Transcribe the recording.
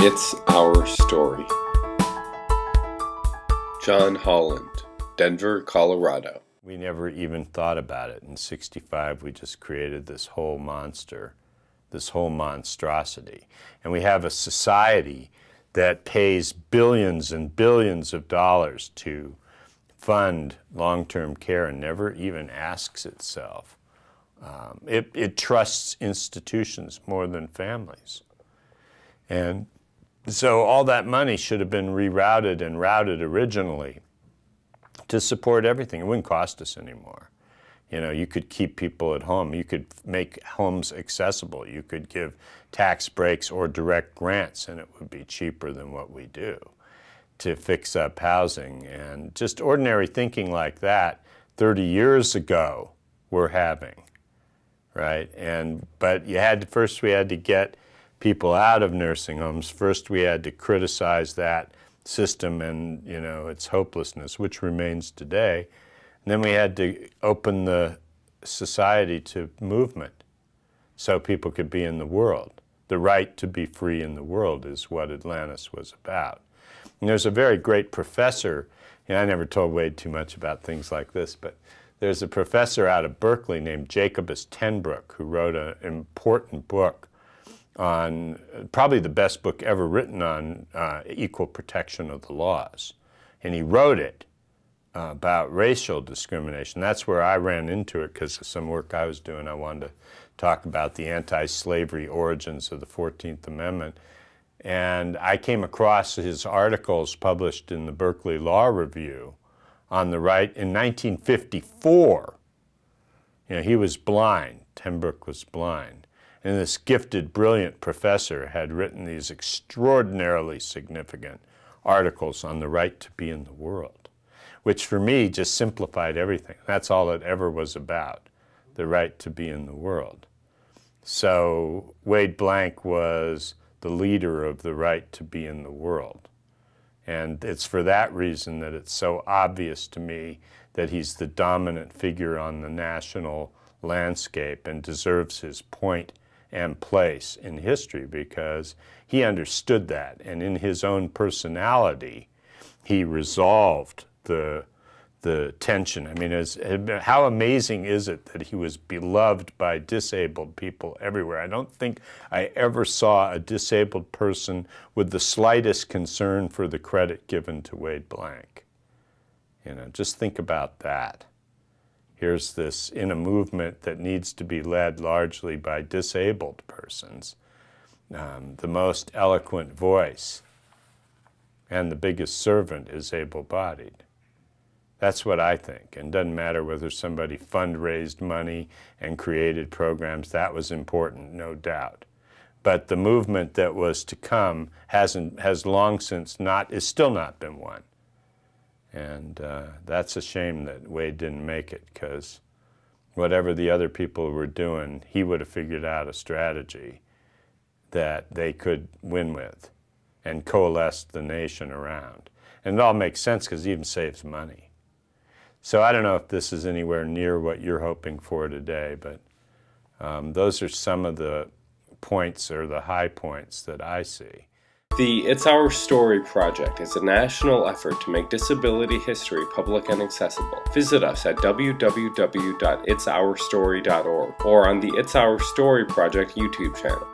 It's Our Story. John Holland, Denver, Colorado. We never even thought about it. In 65, we just created this whole monster, this whole monstrosity. And we have a society that pays billions and billions of dollars to fund long-term care and never even asks itself. Um, it, it trusts institutions more than families. And so all that money should have been rerouted and routed originally to support everything. It wouldn't cost us anymore. You know, you could keep people at home. You could make homes accessible. You could give tax breaks or direct grants, and it would be cheaper than what we do to fix up housing. And just ordinary thinking like that 30 years ago we're having, right? And, but you had to, first we had to get people out of nursing homes. First we had to criticize that system and, you know, its hopelessness, which remains today. And then we had to open the society to movement so people could be in the world. The right to be free in the world is what Atlantis was about. And there's a very great professor, know, I never told Wade too much about things like this, but there's a professor out of Berkeley named Jacobus tenBroek who wrote an important book on, probably the best book ever written on uh, equal protection of the laws. And he wrote it uh, about racial discrimination. That's where I ran into it because of some work I was doing. I wanted to talk about the anti-slavery origins of the 14th Amendment. And I came across his articles published in the Berkeley Law Review on the right in 1954. You know, he was blind. Tenbroek was blind. And this gifted, brilliant professor had written these extraordinarily significant articles on the right to be in the world, which for me just simplified everything. That's all it ever was about, the right to be in the world. So Wade Blank was the leader of the right to be in the world. And it's for that reason that it's so obvious to me that he's the dominant figure on the national landscape and deserves his point and place in history because he understood that. And in his own personality, he resolved the the tension. I mean, as, how amazing is it that he was beloved by disabled people everywhere? I don't think I ever saw a disabled person with the slightest concern for the credit given to Wade Blank. You know, just think about that. Here's this in a movement that needs to be led largely by disabled persons, um, the most eloquent voice and the biggest servant is able-bodied. That's what I think. And doesn't matter whether somebody fundraised money and created programs. That was important, no doubt. But the movement that was to come hasn't, has long since not, is still not been won. And uh, that's a shame that Wade didn't make it because whatever the other people were doing, he would have figured out a strategy that they could win with and coalesce the nation around. And it all makes sense because it even saves money. So I don't know if this is anywhere near what you're hoping for today, but um, those are some of the points or the high points that I see. The It's Our Story project is a national effort to make disability history public and accessible. Visit us at www.itsourstory.org or on the It's Our Story project YouTube channel.